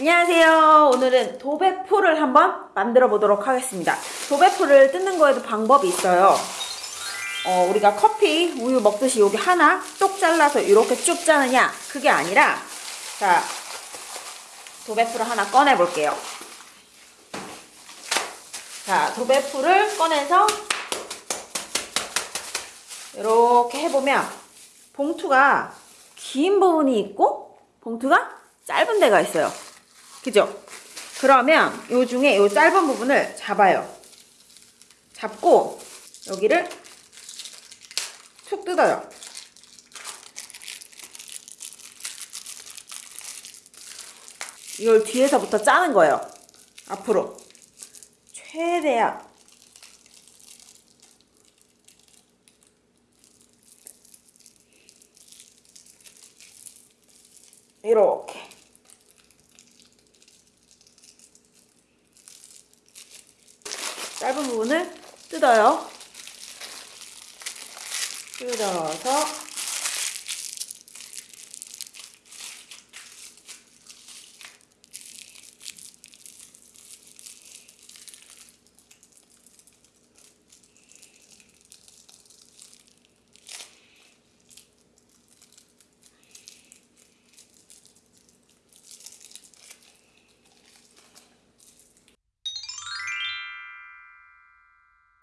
안녕하세요. 오늘은 도배풀을 한번 만들어 보도록 하겠습니다. 도배풀을 뜯는 거에도 방법이 있어요. 어, 우리가 커피, 우유 먹듯이 여기 하나 똑 잘라서 이렇게 쭉 짜느냐? 그게 아니라, 자, 도배풀을 하나 꺼내 볼게요. 자, 도배풀을 꺼내서 이렇게 해보면 봉투가 긴 부분이 있고 봉투가 짧은 데가 있어요. 그죠? 그러면 요 중에 요 짧은 부분을 잡아요. 잡고 여기를 툭 뜯어요. 이걸 뒤에서부터 짜는 거예요. 앞으로. 최대한. 이렇게. 짧은 부분을 뜯어요. 뜯어서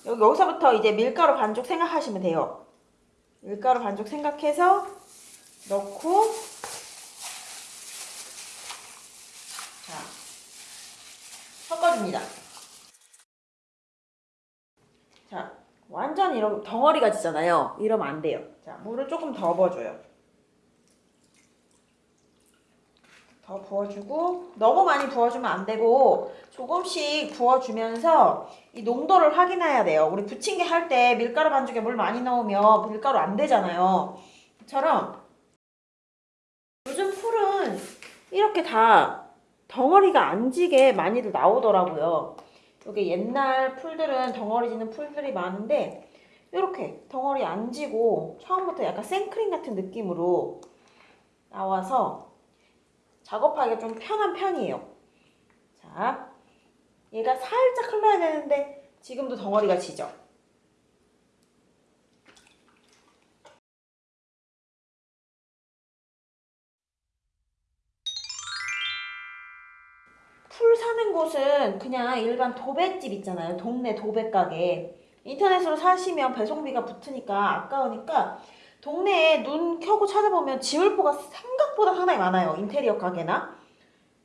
여기 여기서부터 이제 밀가루 반죽 생각하시면 돼요. 밀가루 반죽 생각해서 넣고 자 섞어줍니다. 자 완전 이런 덩어리가 지잖아요. 이러면 안 돼요. 자 물을 조금 더 부어줘요. 더 부어주고 너무 많이 부어주면 안 되고 조금씩 부어주면서 이 농도를 확인해야 돼요. 우리 부침개 할 때 밀가루 반죽에 물 많이 넣으면 밀가루 안 되잖아요. 처럼 요즘 풀은 이렇게 다 덩어리가 안 지게 많이들 나오더라고요. 여기 옛날 풀들은 덩어리 지는 풀들이 많은데 이렇게 덩어리 안 지고 처음부터 약간 생크림 같은 느낌으로 나와서 작업하기가 좀 편한 편이에요. 자, 얘가 살짝 흘러야 되는데 지금도 덩어리가 지죠? 풀 사는 곳은 그냥 일반 도배집 있잖아요. 동네 도배 가게. 인터넷으로 사시면 배송비가 붙으니까 아까우니까 동네에 눈 켜고 찾아보면 지울포가 생각보다 상당히 많아요. 인테리어 가게나.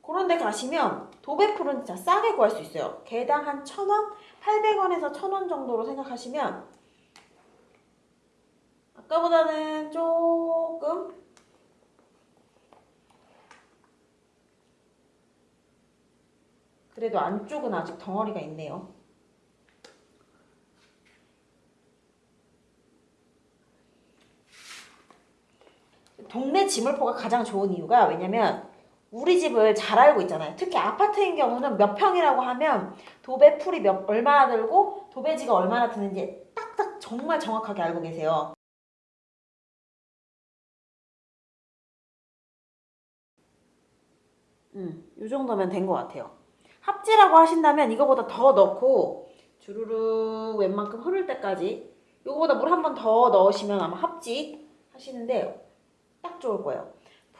그런 데 가시면 도배풀은 진짜 싸게 구할 수 있어요. 개당 한 1,000원? 800원에서 1,000원 정도로 생각하시면 아까보다는 조금 그래도 안쪽은 아직 덩어리가 있네요. 동네 지물포가 가장 좋은 이유가 왜냐면 우리 집을 잘 알고 있잖아요. 특히 아파트인 경우는 몇 평이라고 하면 도배 풀이 몇 얼마나 들고 도배지가 얼마나 드는지 딱딱 정말 정확하게 알고 계세요. 음, 이 정도면 된 것 같아요. 합지라고 하신다면 이거보다 더 넣고 주르륵 웬만큼 흐를 때까지 이거보다 물 한 번 더 넣으시면 아마 합지 하시는데 딱 좋을 거예요.